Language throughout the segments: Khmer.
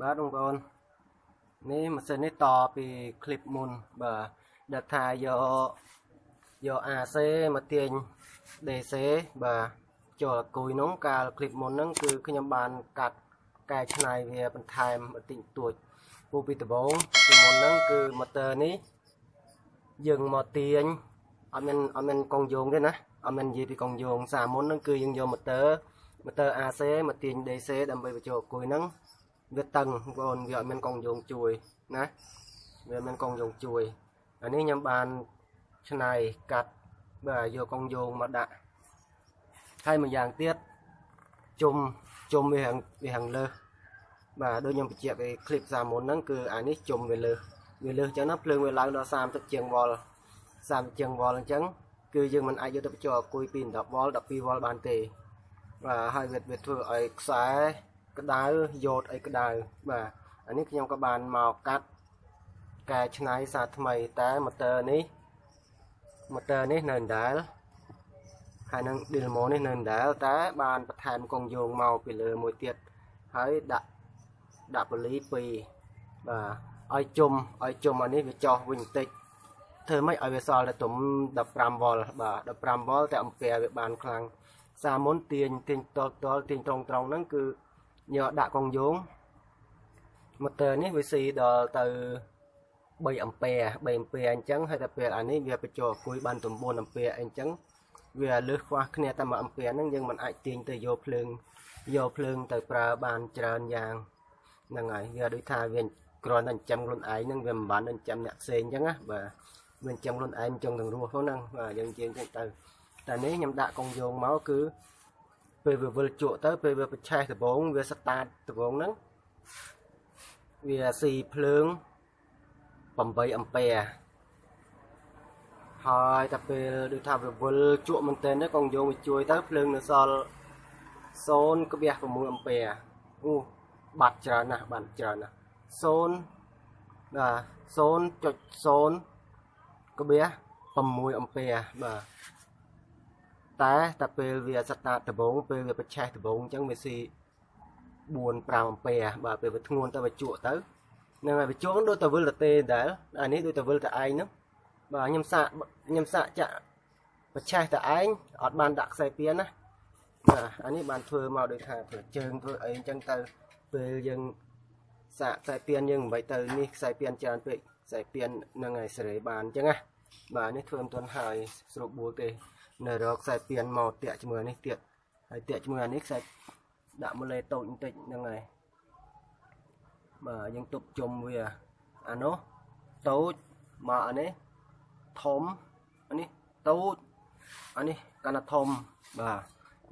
បាទបងប្អូននេះម៉ាស៊ីននេះតពីคลิปមុនបាទដែលថាយកយក AC មកទាញ DC បាទចូលគួយនោះកាលคลิปមុនហ្នឹងគឺខ្ញុំបានកាត់កែច្នៃវាបន្ថែមបន្តិចបន្តួចពូពីដំបូងពីមុនហ្នឹងគឺម៉ូទ័រនេះយើងមកទាញអត់មានអត់មានកងយោងទេណាអត់មាននិយាយពីកងយោងសាមុនហ្នឹងគឺយើងយកម៉ូទ័រម៉ូទ័រ AC មកទាញ DC ដើម្បីបញ្ចូលគួយហ្នឹង វាតឹងបងប្អូនវាអត់មានកងយោងជួយណាវាមានកងយោងជួយអានេះខ្ញុំបានឆ្នៃកាត់បាទយកកងយោងមកដាក់ហើយមួយយ៉ាងទៀតជុំជុំវាវាខាងលើបាទដូចខ្ញុំបញ្ជាក់ពីคลิปសាមុនហ្នឹងគឺអានេះជុំវាលើវាលើអញ្ចឹងណាភ្លើងវាឡើងដល់30ជាងវ៉ុល30ជាងវ៉ុលអញ្ចឹងគឺយើងមិនអាចយកទៅបញ្ចូលអគុយពី10វ៉ុល12វ៉ុលបានទេបាទហើយវាវាធ្វើឲ្យខ្សែ ក្តៅយោតអីក្តៅបាទអានេះខ្ញុំក៏បានមកកាត់កែច្នៃសារថ្មីតែម៉ូទ័រនេះម៉ូទ័រនេះនៅដដែលហើយនឹង Dilmo នេះនៅដដែលតែបានបន្ថែមកងយោងមកពីលើមួយទៀតហើយដាក់ដាក់បលី2បាទឲ្យជុំឲ្យជុំអានេះវាចោះវិញបន្តិចធ្វើម៉េចឲ្យវាសល់តែទុំ15វ៉ុលបាទ15វ៉ុលតែអំពែវាបានខ្លាំងសាមុនទាញទាញតលតលទាញត្រង់ត្រង់ហ្នឹងគឺ យកដាក់កងយោងម៉ូទ័រនេះវាស៊ីដល់ទៅ3អំពែ3អំពែអញ្ចឹងហើយតែពេលអានេះវាបញ្ចូលអគុយបាន9អំពែអញ្ចឹងវាលើសខ្វះគ្នាតែមួយអំពែហ្នឹងយើងមិនអាចទាញទៅយកភ្លើងយកភ្លើងទៅប្រើបានច្រើនយ៉ាងហ្នឹងហើយវាដូចថាវាគ្រាន់តែចិញ្ចឹមខ្លួនឯងហ្នឹងវាមិនបានចិញ្ចឹមអ្នកផ្សេងអញ្ចឹងណាបាទវាចិញ្ចឹមខ្លួនឯងចង់ទាំងរស់ហ្នឹងបាទយើងជាងចឹងទៅតែនេះខ្ញុំដាក់កងយោងមកគឺ ពេលវាវិលជក់ទៅពេលវាប្រឆេះដបងវាស្តាតដបងហ្នឹងវាស៊ីភ្លើង8អំពែហើយតែពេលដូចថាវាវិលជក់មែនទែនទៅកងយោងវាជួយទៅភ្លើងនៅសល់0.6អំពែអូបាត់ច្រើនណាស់បាត់ច្រើនណាស់0បាទ0.0ក្បៀ6អំពែបាទ តែតែពេលវាសតាតដបងពេលវាប្រឆេះដបងអញ្ចឹងវាស៊ី4 5អំពែបាទពេលវាធ្ងន់ទៅវាជក់ទៅនឹងហើយវាជក់ដូចតែវិលតែទេដែរអានេះដូចតែវិលតែឯងហ្នឹងបាទខ្ញុំសាកខ្ញុំសាកចាក់ប្រឆេះតែឯងអត់បានដាក់ខ្សែពៀនណាបាទអានេះបានធ្វើមកដូចថាធ្វើជើងធ្វើអីអញ្ចឹងទៅពេលយើងសាកខ្សែពៀនយើងមិនបាច់ទៅនេះខ្សែពៀនច្រើនពេកខ្សែពៀននឹងឲ្យសេរីបានអញ្ចឹងណាបាទនេះធ្វើមិនទាន់ហើយស្រួលបួលទេ នៅរកខ្សែពៀនមកតាក់ជាមួយនេះទៀតហើយតាក់ជាមួយអានេះខ្សែដាក់ម៉ូលេតូចបន្តិចហ្នឹងហើយបាទយើងទប់ជុំវាអានោះតូចមកអានេះធំអានេះតូចអានេះកាន់តែធំបាទ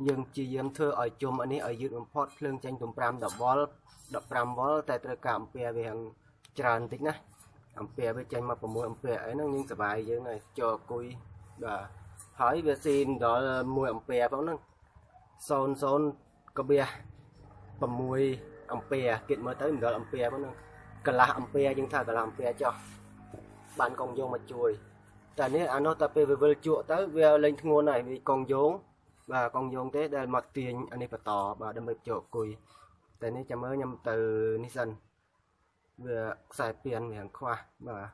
យើងជាយាមធ្វើឲ្យជុំអានេះឲ្យយឺតបំផុតភ្លើងចេញទៅ5 10វ៉ុល15វ៉ុលតែត្រូវការអំពែវាយ៉ាងច្រើនបន្តិចណាអំពែវាចេញមក6អំពែអីហ្នឹងយើងសុបាយយើងហើយចូលគុយបាទ ហើយវាស៊ីដល់1អំពែផងហ្នឹង00កបៀ6អំពែគិតមើលទៅមិនដល់អំពែផងហ្នឹងកន្លះអំពែយើងថាកន្លះអំពែចុះបានកងយោងមកជួយតែនេះអានោះតែពេលវាវិលជក់ទៅវាលេងធ្ងន់ហើយវាកងយោងបាទកងយោងទេដែលមកទាញអានេះបន្តបាទដើម្បីជក់គុយតែនេះចាំមើលខ្ញុំទៅនេះសិនវាខ្សែពៀនវាខ្វះបាទ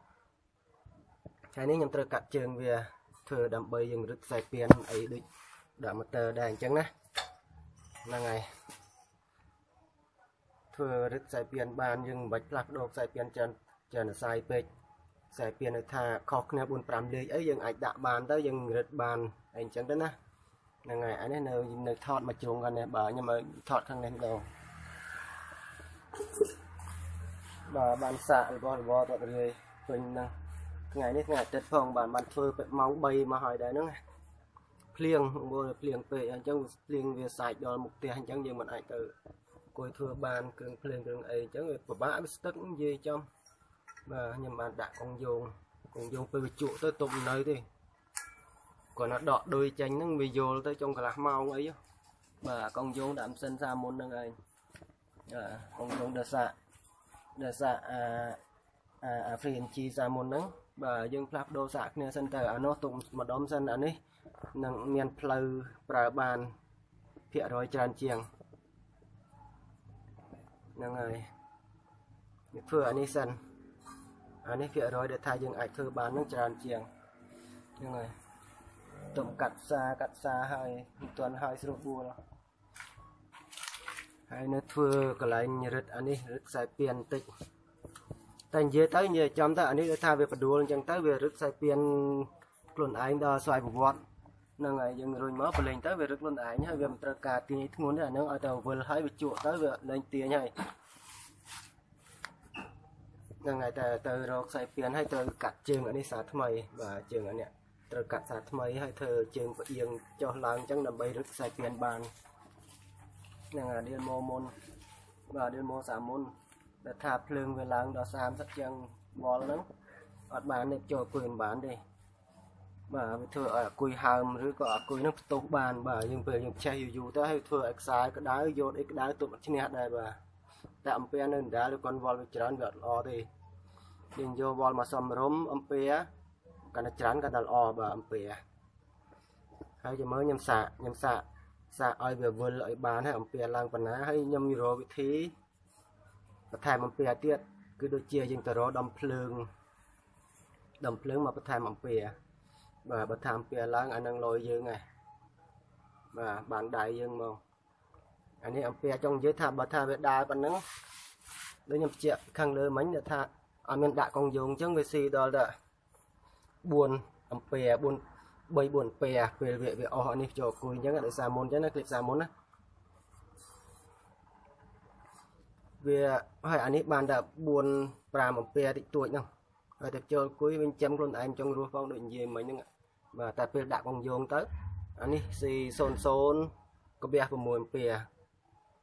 ហើយនេះខ្ញុំត្រូវកាត់ជើងវា ធ្វើដើម្បីយើងរឹតខ្សែពៀនអីដូចដាក់ម៉ូទ័រដែរអញ្ចឹងណាហ្នឹងហើយធ្វើរឹតខ្សែពៀនបានយើងមិនបាច់ផ្លាស់ប្ដូរខ្សែពៀនច្រើនច្រើនអាស្រ័យពេកខ្សែពៀននៅថាខុសគ្នា4 5លេខអីយើងអាចដាក់បានទៅយើងរឹតបានអីអញ្ចឹងទៅណាហ្នឹងហើយអានេះនៅនៅថតមកជ្រុងគាត់នេះបាទខ្ញុំឲ្យថតខាងនេះម្ដងបាទបានសាករបស់របរតរាយពេញហ្នឹង ថ្ងៃនេះថ្ងៃអាទិត្យផងបាទបានធ្វើម៉ោង3មកហើយដែរហ្នឹងភ្លៀងមើលភ្លៀងពេកអញ្ចឹងភ្លៀងវាសាច់ដល់មុខផ្ទះអញ្ចឹងយើងមិនអាចទៅគួយធ្វើបានគ្រឿងភ្លើងគ្រឿងអីអញ្ចឹងវាពិបាកវាស្ទឹកនិយាយចំបាទខ្ញុំបានដាក់កងយោងកងយោងពេលវាជក់ទៅទុំនៅទេគាត់ណាដកដុយចេញហ្នឹងវាយល់ទៅចុងកន្លះម៉ោងអីបាទកងយោងដាក់ម៉ាស៊ីនសាមុនហ្នឹងឯងបាទកងយោងដសាដសាអាអាអា FreeNG សាមុនហ្នឹង បាទយើងផ្លាស់ប្ដូរសាកគ្នាសិនទៅអានោះទុកម្ដុំសិនអានេះនឹងមានផ្លូវប្រើបានភាគរយច្រើនជាងហ្នឹងហើយនេះធ្វើអានេះសិនអានេះភាគរយដែលថាយើងអាចធ្វើបាននឹងច្រើនជាងហ្នឹងហើយទុំកាត់ផ្សាកាត់ផ្សាហើយមិនទាន់ហើយស្រួលបួលហើយនៅធ្វើកន្លែងរឹតអានេះរឹតខ្សែពៀនបន្តិច តែនិយាយទៅនិយាយចំទៅអានេះដូចថាវាបដួលអញ្ចឹងទៅវារឹតខ្សែពៀនខ្លួនឯងដល់ស្វ័យប្រវត្តិហ្នឹងហើយយើងរុញមកប្រឡែងទៅវារឹតខ្លួនឯងហើយវាមិនត្រូវការទាញធ្ងន់ទេអាហ្នឹងឲ្យតែវិលហើយវាជក់ទៅវាលែងទាញហើយហ្នឹងហើយតែទៅរកខ្សែពៀនហើយត្រូវកាត់ជើងអានេះសាថ្មីបាទជើងអានេះត្រូវកាត់សាថ្មីហើយធ្វើជើងផ្អៀងចុះឡើងអញ្ចឹងដើម្បីរឹតខ្សែពៀនបានហ្នឹងហើយឌីលម៉ូមុនបាទឌីលម៉ូសាមុន ដែលថាភ្លើងវាឡើងដល់30ចឹងវល់ហ្នឹងអត់បានទេចូលគួយមិនបានទេបាទវាធ្វើឲ្យអាគុយហើមឬក៏អាគុយនឹងផ្ទុះបានបាទយើងពេលយើងឆេះយូរយូរទៅហើយធ្វើឲ្យខ្សែក្តៅយកអីក្តៅទប់ឈ្នះដែរបាទតែអំពែនៅដដែលឬគាត់វល់វាច្រើនវាអត់ល្អទេយើងយកវល់មកសំរុំអំពែកាន់តែច្រើនកាន់តែល្អបាទអំពែហើយចាំមើលខ្ញុំសាកខ្ញុំសាកសាកឲ្យវាវិលឲ្យបានហើយអំពែឡើងប៉ុណ្ណាហើយខ្ញុំរកវិធី បន្ថែមអំពីអាទៀតគឺដូចជាយើងទៅរកដំភ្លើងដំភ្លើងមកបន្ថែមអំពីបាទបើតាមពីឡើងអានឹងលយយើងឯងបាទបានដៃយើងមកអានេះអំពីចង់និយាយថាបើថាវាដើរប៉ុណ្ណឹងដូចខ្ញុំបញ្ជាក់ខាងលើមិញថាអត់មានដាក់កងយងអញ្ចឹងវាស៊ីដល់តែ4អំពី4 3 4អំពីពេលវាវាអស់នេះចូលគួយអញ្ចឹងដោយសារមុនអញ្ចឹងណាគ្លីបសារមុនណា វាហើយអានេះបានតែ4 5អំពែតិចតួចហ្នឹងហើយតែចូលគួយវិញចាំខ្លួនឯងចង់រស់ផងដូចនិយាយមិញហ្នឹងបាទតែពេលដាក់កងយោងទៅអានេះ C00 កបះ6អំពែ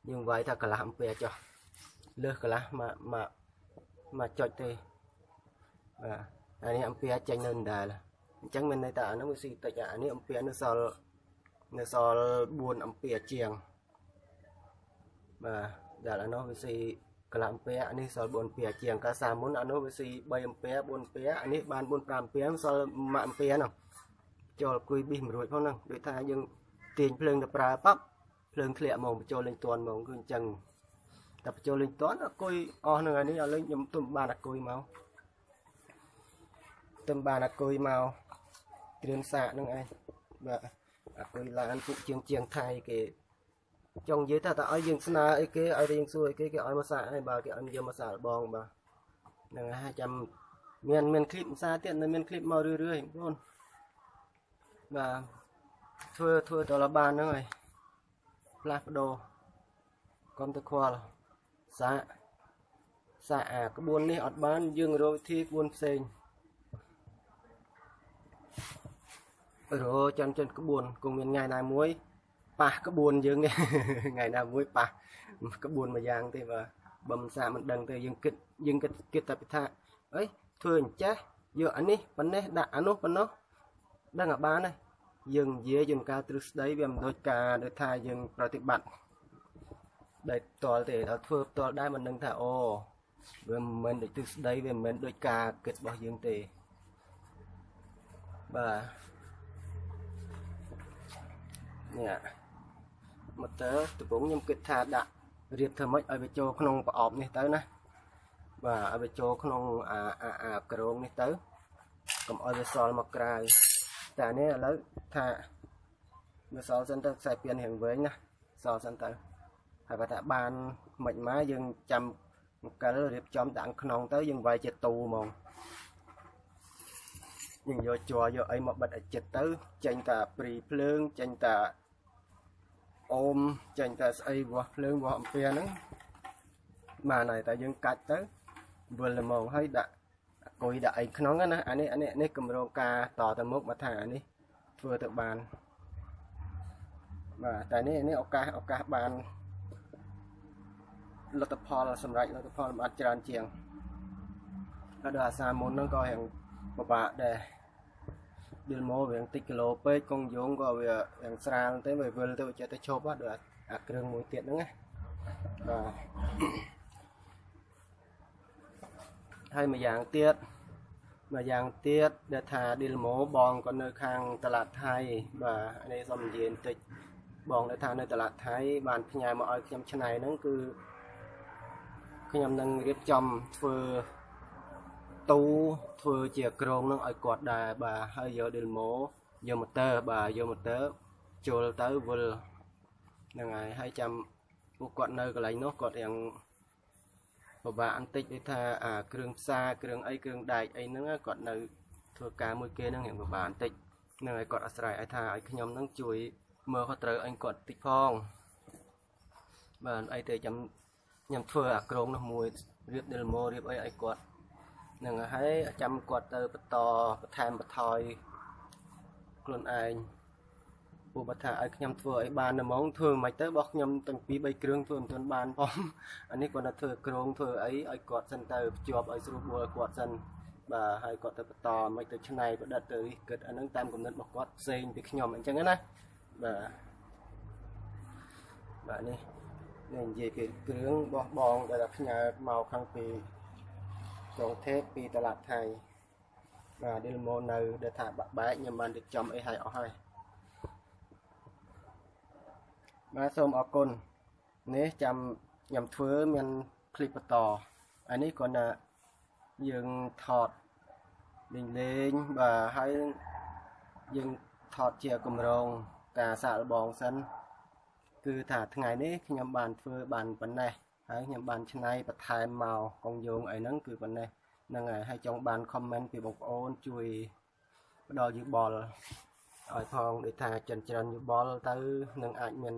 យើងវាយថាកន្លះអំពែចុះលើសកន្លះមកមកមកចុចទេបាទអានេះអំពែចេញនៅដដែលអញ្ចឹងមានន័យថាអានោះវាស៊ីតិចអានេះអំពែនៅសល់នៅសល់4អំពែជាងបាទ ដែលអានោះវាស៊ីកន្លះអំពែអានេះសល់4អំពែជាងកាសាមុនអានោះវាស៊ី3អំពែ4អំពែអានេះបាន4 5អំពែសល់1អំពែនោះចូលគួយប៊ីសមិនរួចផងហ្នឹងដូចថាយើងទាញភ្លើងទៅប្រើប៉ាប់ភ្លើងធ្លាក់ហ្មងបញ្ចូលលេងតន់ហ្មងគឺអញ្ចឹងតែបញ្ចូលលេងតន់អគុយអស់នឹងអានេះឲ្យលេងខ្ញុំទុំបានអគុយមកទុំបានអគុយមកគ្រឿងសាកនឹងឯងបាទអគុយឡានពុកជាងជាងថៃគេ ចង់និយាយថាតើឲ្យយើងស្នើអីគេឲ្យយើងសួរអីគេគេឲ្យមកសាកហើយបើគេឲ្យយកមកសាកបងបាទហ្នឹងហើយចាំមានមានคลิปភាសាទៀតនៅមានคลิปមករឿយរឿយបងបាទធ្វើធ្វើតលបានហ្នឹងហើយផ្លាស់ប្ដូរកុំទៅខ្វល់សាកសាកអាក្បួននេះអត់បានយើងរកវិធីក្បួនផ្សេងរកចន់ចន់ក្បួនគង់មានថ្ងៃណាមួយ ប៉ះក្បួនយើងថ្ងៃណាមួយប៉ះក្បួនមួយយ៉ាងទេបាទបើមិនសាកមិនដឹងទេយើងគិតយើងគិតគិតតែពីថាអីធ្វើអញ្ចេះយកអានេះប៉ុណ្ណេះដាក់អានោះប៉ុណ្ណោះដឹងអាបានហើយយើងនិយាយយើងការទ្រឹស្ដីវាមិនដូចការដូចថាយើងប្រតិបត្តិដែលផ្ទាល់ទេដល់ធ្វើផ្ទាល់ដែរមិនដឹងថាអូវាមិនមែនដូចទ្រឹស្ដីវាមិនមែនដូចការគិតរបស់យើងទេបាទនេះ មកតើដំបូងខ្ញុំគិតថាដាក់រៀបធ្វើម៉េចឲ្យវាចូលក្នុងប្រអប់នេះទៅណាបាទឲ្យវាចូលក្នុងអាអាអាក្រងនេះទៅកុំឲ្យវាសល់មកក្រៅតែនេះឥឡូវថាវាសល់សិនទៅខ្សែពៀនរៀងវែងណាសល់សិនទៅហើយបើថាបានមិនមកយើងចាំអង្គិលរៀបចំដាក់ក្នុងទៅយើងវាយជាទូហ្មងយើងយកជ័រយកអីមកបិទឲ្យចិត្តទៅចេញតែព្រីភ្លើងចេញតែ អូមចេញតែស្អីវាស់ភ្លើងវាស់អំពែហ្នឹងបានហើយតែយើងកាច់ទៅវិលល្មងហើយដាក់កុយដាក់អីក្នុងណាអានេះអានេះនេះកម្រងការតទៅមុខមកថាអានេះធ្វើទៅបានបាទតែនេះនេះឱកាសឱកាសបានលទ្ធផលសម្រាប់លទ្ធផលបានច្រើនជាងហើយដល់អាសាមុនហ្នឹងក៏រៀងពិបាកដែរ ឌីលម៉ូវាតិចគីឡូពេកកងយងក៏វាយ៉ាងស្រាលទេវាវិលទៅចេះតែឈប់ដល់អាគ្រឿងមួយទៀតហ្នឹងណាបាទហើយមួយយ៉ាងទៀតមួយយ៉ាងទៀតដែលថាឌីលម៉ូបងក៏នៅខាងតឡាតថៃបាទនេះសូមនិយាយបន្តិចបងដែលថានៅតឡាតថៃបានផ្ញើមកឲ្យខ្ញុំឆ្នៃហ្នឹងគឺខ្ញុំនឹងរៀបចំធ្វើ ទូធ្វើជាក្រងនឹងឲ្យគាត់ដែរបាទហើយយក Delmo យក motor បាទយក motor ចូលទៅវិលហ្នឹងហើយហើយចាំពួកគាត់នៅកន្លែងនោះគាត់រៀងពិបាកបន្តិចដូចថាអាគ្រឿងផ្សារគ្រឿងអីគ្រឿងដែកអីហ្នឹងគាត់នៅធ្វើការមួយគេហ្នឹងរៀងពិបាកបន្តិចហ្នឹងហើយគាត់អាស្រ័យឲ្យថាឲ្យខ្ញុំហ្នឹងជួយមើលគាត់ត្រូវអញគាត់តិចផងបាទអីទៅចាំខ្ញុំធ្វើអាក្រងនោះមួយរៀប demo រៀបអីឲ្យគាត់ហ្នឹងហើយចាំគាត់ទៅបន្តបន្ថែមបន្ថយខ្លួនឯងពួកបើថាឲ្យខ្ញុំធ្វើឲ្យបានតែហ្មងធ្វើមិនទៅបោះខ្ញុំទាំងពីរ3គ្រឿងធ្វើមិនទាន់បានផងអានេះគាត់ទៅធ្វើក្រងធ្វើអីឲ្យគាត់សិនទៅភ្ជាប់ឲ្យស្រួលបួលគាត់សិនបាទហើយគាត់ទៅបន្តមិនទៅឆ្នៃប្រឌិតទៅគិតអានឹងតាមគំនិតរបស់គាត់ផ្សេងពីខ្ញុំអញ្ចឹងណាបាទបាទនេះនេះនិយាយពីគ្រឿងបោះបងដែលផ្ញើមកខាងពី ករុងཐេបពីតឡាត់ថៃបាទឌីលម៉ូនៅដែលថាបាក់បែកខ្ញុំបានរៀបចំអីឲ្យអស់ហើយបាទសូមអរគុណនេះចាំខ្ញុំធ្វើមានคลิปបន្តអានេះគ្រាន់តែយើងថតលេងលេងបាទហើយយើងថតជាកម្រងការសាកល្បងសិនគឺថាថ្ងៃនេះខ្ញុំបានធ្វើបានប៉ុណ្ណេះ ហើយខ្ញុំបានឆ្នៃបន្ថែមមកកងយោងអីហ្នឹងគឺប៉ុណ្ណេះហ្នឹងហើយហើយចង់បាន comment ពីបងប្អូនជួយផ្ដល់យោបល់ឲ្យផងដូចថាចិនច្រើនយោបល់ទៅនឹងអាចមាន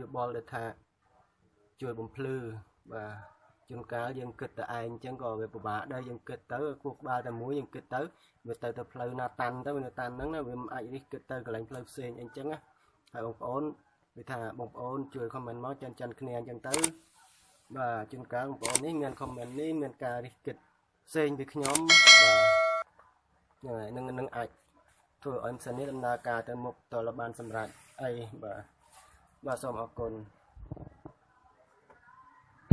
យោបល់ដែលថាជួយបំភ្លឺបាទជួនកាលយើងគិតតែឯងអញ្ចឹងក៏វាពិបាកដែរយើងគិតទៅគោះក្បាលតែមួយយើងគិតទៅវាទៅទៅផ្លូវណាតាន់ទៅវានៅតាន់ហ្នឹងណាវាមិនអាចរិះគិតទៅកន្លែងផ្លូវផ្សេងអីអញ្ចឹងណាហើយបងប្អូនវាថាបងប្អូនជួយ comment មកចិនចិនគ្នាអញ្ចឹងទៅ បាទជួនកាលបងប្អូននេះមាន comment នេះមានការរិះគិតផ្សេងពីខ្ញុំបាទនឹងនឹងអាចធ្វើឲ្យម៉ាស៊ីននេះដំណើរការទៅមុខតលបានសម្រាប់អីបាទបាទសូមអរគុណ